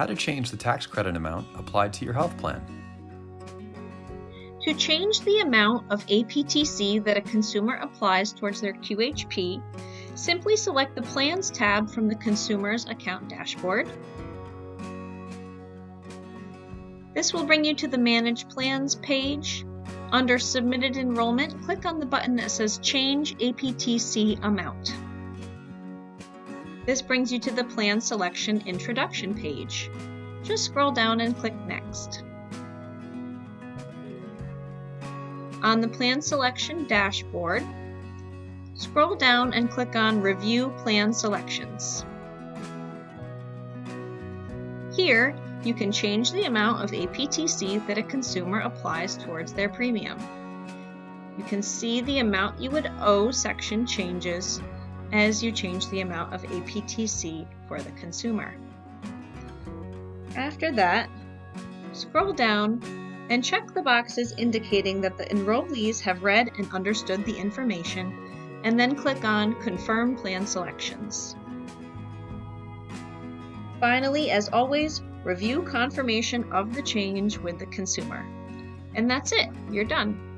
how to change the tax credit amount applied to your health plan. To change the amount of APTC that a consumer applies towards their QHP, simply select the Plans tab from the Consumer's Account dashboard. This will bring you to the Manage Plans page. Under Submitted Enrollment, click on the button that says Change APTC Amount. This brings you to the Plan Selection Introduction page. Just scroll down and click Next. On the Plan Selection dashboard, scroll down and click on Review Plan Selections. Here, you can change the amount of APTC that a consumer applies towards their premium. You can see the amount you would owe section changes as you change the amount of APTC for the consumer. After that, scroll down and check the boxes indicating that the enrollees have read and understood the information, and then click on Confirm Plan Selections. Finally, as always, review confirmation of the change with the consumer. And that's it, you're done.